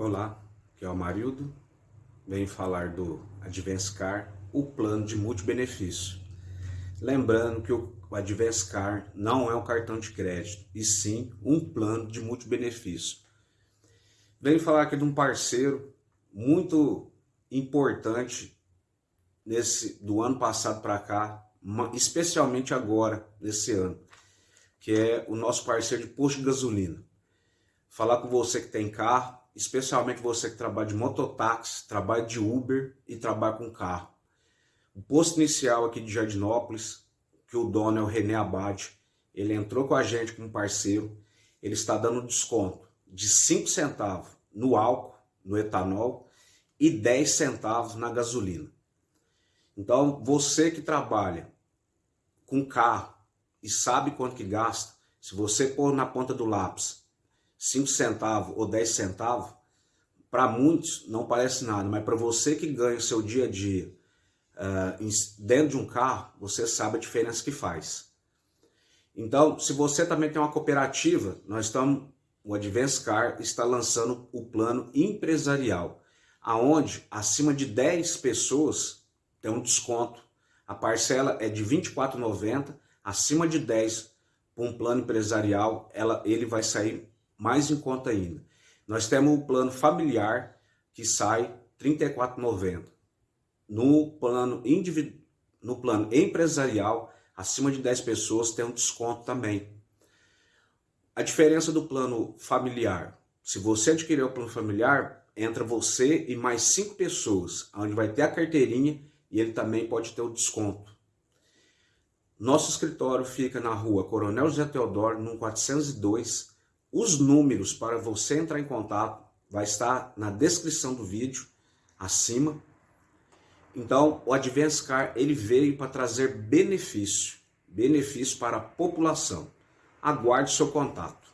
Olá, aqui é o Marildo. Venho falar do Advance Car, o plano de multibenefício. Lembrando que o Advance Car não é um cartão de crédito, e sim um plano de multibenefício. Venho falar aqui de um parceiro muito importante nesse do ano passado para cá, especialmente agora, nesse ano, que é o nosso parceiro de posto de gasolina. Falar com você que tem carro, especialmente você que trabalha de mototáxi, trabalha de Uber e trabalha com carro. O posto inicial aqui de Jardinópolis, que o dono é o René Abade, ele entrou com a gente como parceiro, ele está dando desconto de 5 centavos no álcool, no etanol, e 10 centavos na gasolina. Então, você que trabalha com carro e sabe quanto que gasta, se você pôr na ponta do lápis 5 centavos ou 10 centavos, para muitos não parece nada, mas para você que ganha o seu dia a dia uh, dentro de um carro, você sabe a diferença que faz. Então, se você também tem uma cooperativa, nós estamos, o Advance Car está lançando o plano empresarial, aonde acima de 10 pessoas tem um desconto. A parcela é de R$ 24,90, acima de 10 para um plano empresarial, ela, ele vai sair mais em conta ainda. Nós temos o plano familiar que sai R$ 34,90. No plano no plano empresarial, acima de 10 pessoas tem um desconto também. A diferença do plano familiar, se você adquirir o plano familiar, entra você e mais cinco pessoas, onde vai ter a carteirinha e ele também pode ter o desconto. Nosso escritório fica na rua Coronel José Teodoro, no 402, os números para você entrar em contato vai estar na descrição do vídeo, acima. Então, o Advance Car ele veio para trazer benefício, benefício para a população. Aguarde seu contato.